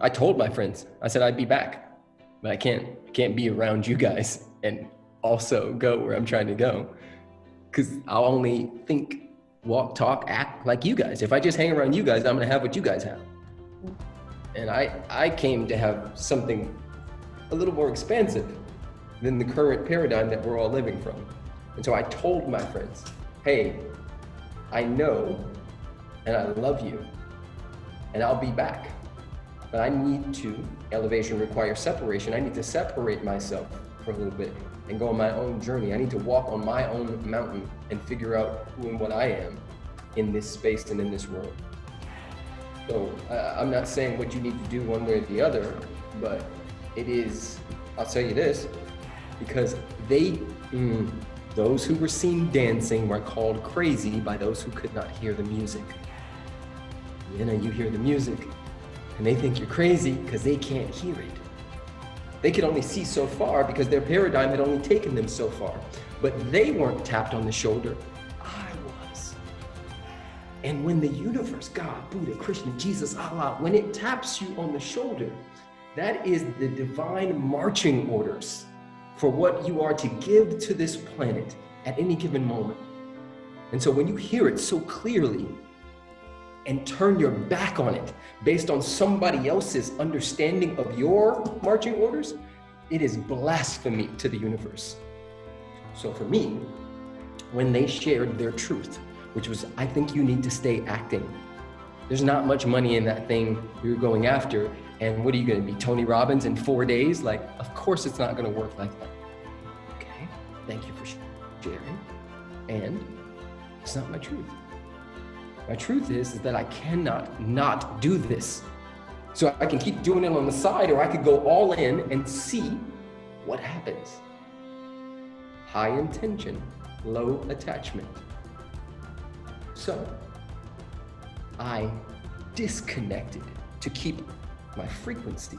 I told my friends, I said I'd be back, but I can't, can't be around you guys and also go where I'm trying to go. Cause I'll only think, walk, talk, act like you guys. If I just hang around you guys, I'm gonna have what you guys have. And I, I came to have something a little more expansive than the current paradigm that we're all living from. And so I told my friends, hey, I know and I love you and I'll be back. But I need to, elevation requires separation. I need to separate myself for a little bit and go on my own journey. I need to walk on my own mountain and figure out who and what I am in this space and in this world. So uh, I'm not saying what you need to do one way or the other, but it is, I'll tell you this, because they, mm, those who were seen dancing were called crazy by those who could not hear the music. Know, you hear the music and they think you're crazy because they can't hear it. They could only see so far because their paradigm had only taken them so far. But they weren't tapped on the shoulder. I was. And when the universe, God, Buddha, Krishna, Jesus, Allah, when it taps you on the shoulder, that is the divine marching orders for what you are to give to this planet at any given moment. And so when you hear it so clearly and turn your back on it based on somebody else's understanding of your marching orders, it is blasphemy to the universe. So for me, when they shared their truth, which was, I think you need to stay acting. There's not much money in that thing you're going after. And what are you going to be, Tony Robbins in four days? Like, of course it's not going to work like that. Okay, thank you for sharing. And it's not my truth. My truth is, is that I cannot not do this. So I can keep doing it on the side or I could go all in and see what happens. High intention, low attachment. So I disconnected to keep my frequency.